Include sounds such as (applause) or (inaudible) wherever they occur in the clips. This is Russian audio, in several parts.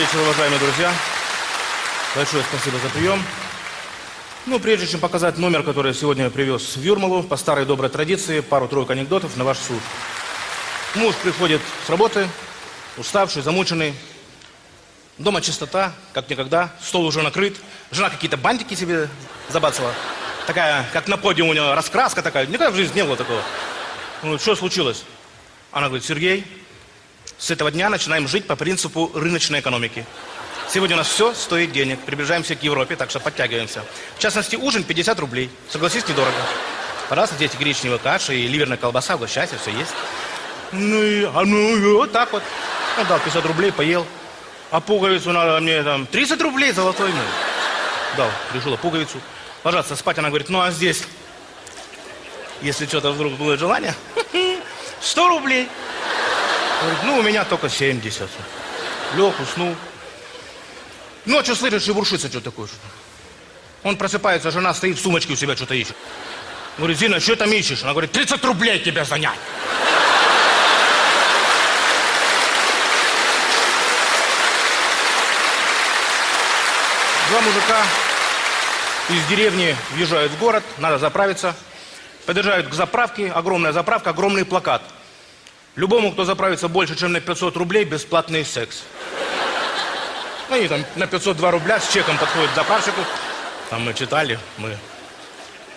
Вечер, уважаемые друзья. Большое спасибо за прием. Ну, прежде чем показать номер, который сегодня привез в Юрмалу, по старой доброй традиции, пару-тройку анекдотов на ваш суд. Муж приходит с работы, уставший, замученный. Дома чистота, как никогда, стол уже накрыт. Жена какие-то бантики себе забацала. Такая, как на подиуме у нее раскраска такая. Никогда в жизни не было такого. Ну, что случилось? Она говорит, Сергей, с этого дня начинаем жить по принципу рыночной экономики. Сегодня у нас все стоит денег. Приближаемся к Европе, так что подтягиваемся. В частности, ужин 50 рублей. Согласись, недорого. Пожалуйста, дети, гречневая каша и ливерная колбаса, угощайся, все есть. Ну и, а ну и вот так вот. Он дал 50 рублей, поел. А пуговицу надо мне там 30 рублей золотой. Ну. Дал, решила пуговицу. Ложаться спать, она говорит, ну а здесь, если что-то вдруг будет желание, (laughs) 100 рублей. Говорит, ну у меня только 70. Лег, уснул. Ночью слышит, шебуршится что такое. Что Он просыпается, жена стоит в сумочке у себя что-то ищет. Говорит, Зина, что там ищешь? Она говорит, 30 рублей тебе занять. Два мужика из деревни въезжают в город, надо заправиться. Подъезжают к заправке, огромная заправка, огромный плакат. Любому, кто заправится больше, чем на 500 рублей, бесплатный секс. Ну, они там на 502 рубля с чеком подходят к заправщику. Там мы читали, мы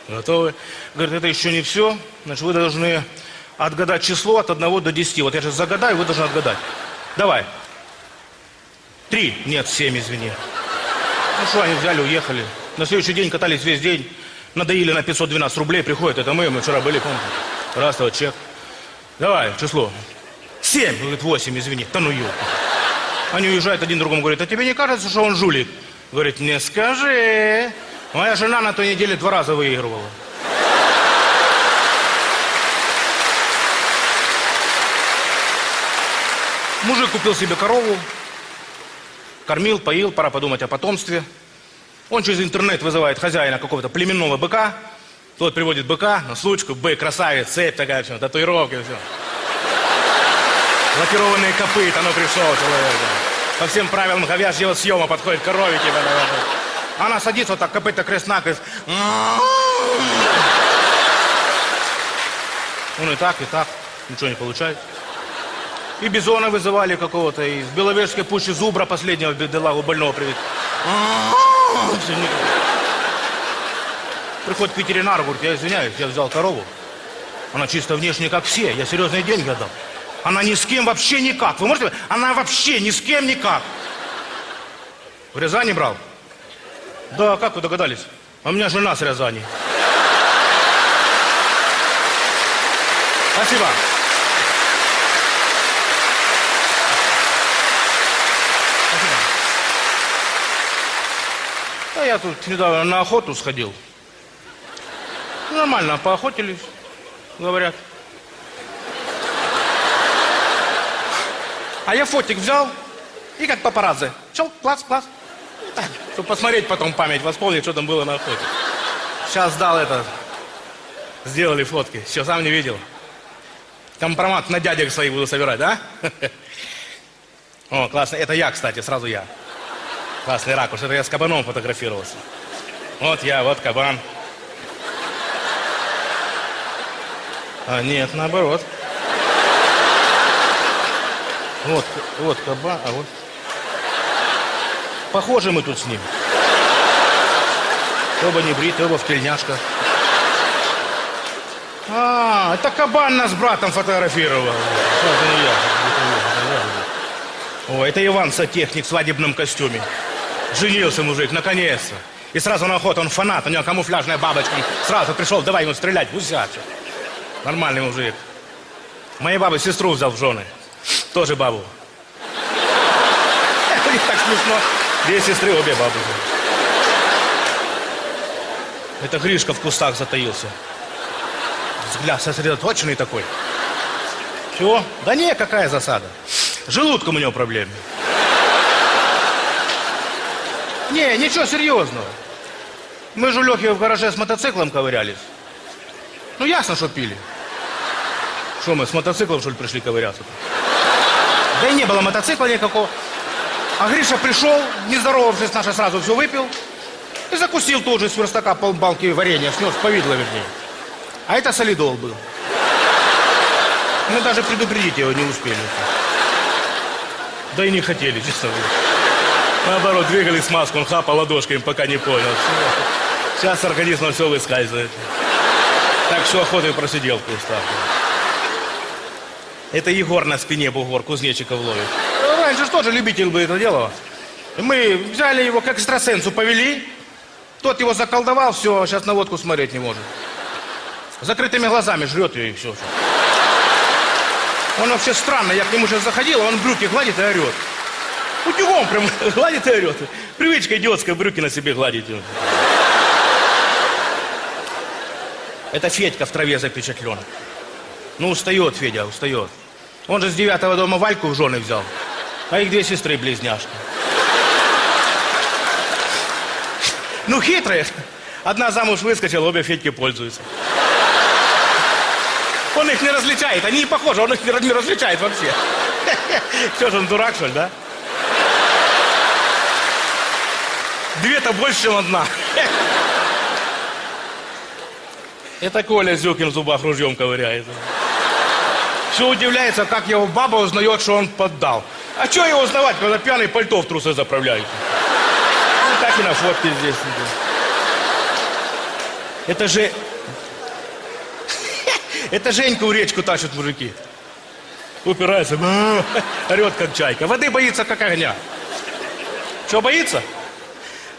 готовы. Говорит, это еще не все. Значит, вы должны отгадать число от 1 до 10. Вот я сейчас загадаю, вы должны отгадать. Давай. Три. Нет, семь, извини. Ну что, они взяли, уехали. На следующий день катались весь день. Надоили на 512 рублей, приходят. Это мы, мы вчера были, помните? Раз, вот чек. Давай, число. Семь. Говорит, восемь, извини. Да ну ёлка. Они уезжают один другому, говорят, а тебе не кажется, что он жулик? Говорит, не скажи. Моя жена на той неделе два раза выигрывала. Мужик купил себе корову, кормил, поил, пора подумать о потомстве. Он через интернет вызывает хозяина какого-то племенного быка. Тот приводит быка на случку, бык, красавец, цепь такая, все, татуировки, все. Лакированные копыта, ну пришел человек. Да. По всем правилам говяжьего съема подходит коровики. Да, да, да. Она садится вот так, копыта крест-накрест. Он и так, и так, ничего не получает. И бизона вызывали какого-то, из Беловежской пущи зубра последнего бедолагу больного привет. Приходит к ветеринару, говорит, я извиняюсь, я взял корову. Она чисто внешне как все, я серьезные деньги отдал. Она ни с кем вообще никак. Вы можете? Она вообще ни с кем никак. В Рязани брал? Да, как вы догадались? А у меня жена с Рязани. Спасибо. Спасибо. Да я тут недавно на охоту сходил. Нормально, поохотились, говорят. А я фотик взял и как папарацци. Чел, класс, класс. Чтобы посмотреть потом память, восполнить, что там было на охоте. Сейчас сдал это. Сделали фотки. Все, сам не видел. Компромат на дядек своих буду собирать, да? (laughs) О, классно. Это я, кстати, сразу я. Классный ракурс. Это я с кабаном фотографировался. Вот я, вот кабан. А нет, наоборот. Вот, вот кабан, а вот... Похожи мы тут с ним. Оба не бриты, оба в тельняшках. А, это кабан нас с братом фотографировал. Это не я. О, это Иван Сотехник в свадебном костюме. Женился мужик, наконец-то. И сразу на охоту, он фанат, у него камуфляжная бабочка. Сразу пришел, давай ему стрелять, гусяча. Нормальный мужик. Моей бабы сестру взял в жены. Тоже бабу. (laughs) Них так смешно. Две сестры, обе бабы. Это Гришка в кустах затаился. Взгляд сосредоточенный такой. Чего? Да не, какая засада. Желудком у него проблемы. Не, ничего серьезного. Мы же у Лехи в гараже с мотоциклом ковырялись. Ну, ясно, что пили. Что мы, с мотоциклом, что ли, пришли ковыряться? -то? (laughs) Да и не было мотоцикла никакого. А Гриша пришел, не здоровавшись, наша сразу все выпил. И закусил тут же с верстака полбалки варенья, снес повидло вернее. А это солидол был. Мы даже предупредить его не успели. Да и не хотели, честно говоря. Наоборот, двигали смазку, он хапал ладошками, пока не понял. Сейчас с организма все выскальзывает. Так что охотой просидел в кустах. Это Егор на спине бугор кузнечиков ловит. Раньше же тоже любитель бы это делал. Мы взяли его как экстрасенсу, повели. Тот его заколдовал, все, сейчас на водку смотреть не может. Закрытыми глазами жрет ее и все. Он вообще странно, я к нему сейчас заходил, а он брюки гладит и орет. Утюгом прям (laughs) гладит и орет. Привычка идиотская, брюки на себе гладить. Это Федька в траве запечатлен. Ну, устает Федя, устает. Он же с девятого дома Вальку в жены взял. А их две сестры-близняшки. Ну, хитрые. Одна замуж выскочила, обе Федьки пользуются. Он их не различает, они не похожи, он их не различает вообще. Что же он дурак, что ли, да? Две-то больше, чем одна. Это Коля Зюкин в зубах ружьем ковыряет. Все удивляется, как его баба узнает, что он поддал. А что его узнавать, когда пьяный пальто в трусы заправляют? Ну, так и на фотке здесь. Это же... (laughs) Это Женьку в речку тащат мужики. Упирается, орет как чайка. Воды боится как огня. Что боится?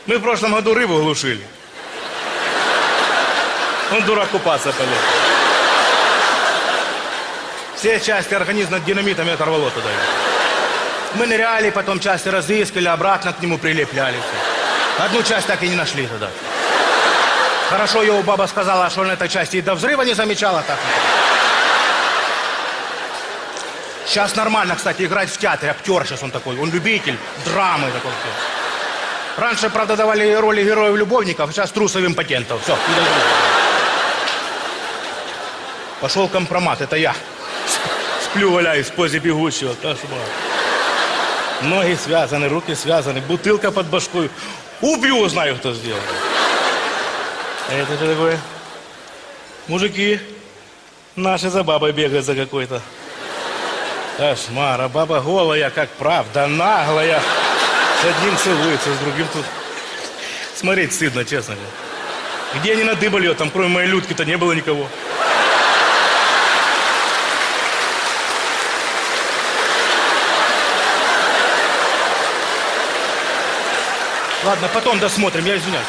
Мы в прошлом году рыбу глушили. Он дурак купаться полез. Все части организма динамитами оторвало туда. Мы ныряли, потом части разыскали, обратно к нему прилепляли. Одну часть так и не нашли тогда. Хорошо, его баба сказала, что он этой части и до взрыва не замечала так. Сейчас нормально, кстати, играть в театре. Актер сейчас он такой. Он любитель драмы такой. Раньше, правда, давали роли героев-любовников, сейчас трусов импотентов. Все, Пошел компромат, это я. Сплю, валяюсь в позе бегущего. Кошмар. Ноги связаны, руки связаны, бутылка под башкой. Убью, знаю, кто сделал. А это что такое? Мужики, наши за бабой бегают за какой-то. Кошмар, а баба голая, как правда, наглая. С одним целуется, с другим тут. Смотреть стыдно, честно. Где они надыбали ее? Там кроме моей Людки-то не было никого. Ладно, потом досмотрим, я извиняюсь.